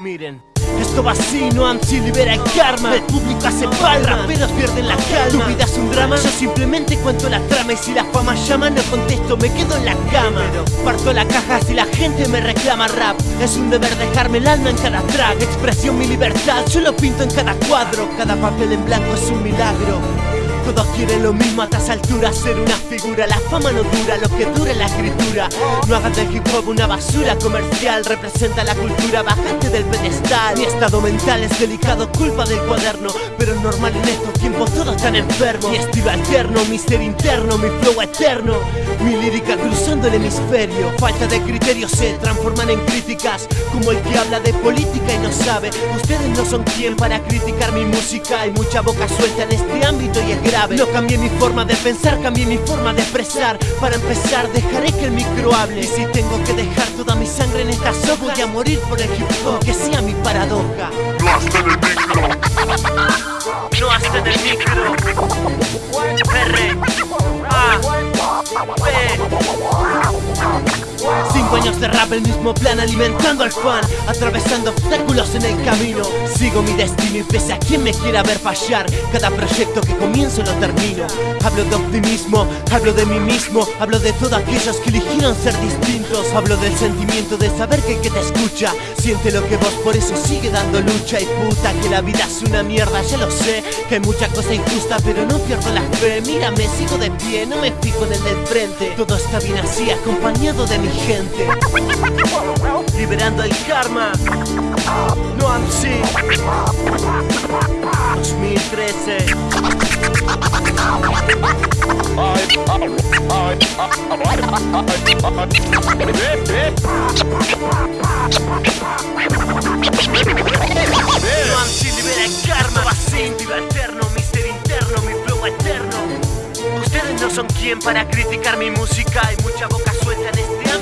Miren esto va así, no ansi libera el karma. El público hace palma, raperos pierden la calma. Tu vida es un drama, yo simplemente cuento la trama. Y si la fama llama no contesto, me quedo en la cama. Parto la caja si la gente me reclama rap. Es un deber dejarme el alma en cada track. Expresión mi libertad, yo lo pinto en cada cuadro. Cada papel en blanco es un milagro todos quieren lo mismo a estas alturas Ser una figura, la fama no dura Lo que dura la escritura. No hagas del hip hop una basura comercial Representa la cultura, bajante del pedestal. Mi estado mental es delicado, culpa del cuaderno Pero es normal en estos tiempos todos están enfermos. Mi estilo alterno, mi ser interno, mi flow eterno. Mi lírica cruzando el hemisferio. Falta de criterios se transforman en críticas Como el que habla de política y no sabe. Ustedes no son quien para criticar mi música Hay mucha boca suelta en este ámbito y es grave no cambié mi forma de pensar, cambié mi forma de expresar. Para empezar dejaré que el micro hable. Y si tengo que dejar toda mi sangre en esta hojas Voy a morir por el hip hop, que sea mi paradoja años el mismo plan alimentando al fan Atravesando obstáculos en el camino. Sigo mi destino y pese a quien me quiera ver fallar Cada proyecto que comienzo lo termino. Hablo de optimismo, hablo de mí mismo Hablo de todos aquellos que eligieron ser distintos. Hablo del sentimiento de saber que el que te escucha Siente lo que vos, por eso sigue dando lucha. Y puta que la vida es una mierda, ya lo sé Que hay mucha cosa injusta pero no pierdo la fe. Mírame, sigo de pie, no me fijo en el del frente. Todo está bien así, acompañado de mi gente Liberando el karma. No AMSI 2013 No AMSI libera el karma. Viva eterno, mi ser interno, mi flow eterno. Ustedes no son quien para criticar mi música. Hay mucha boca suelta en este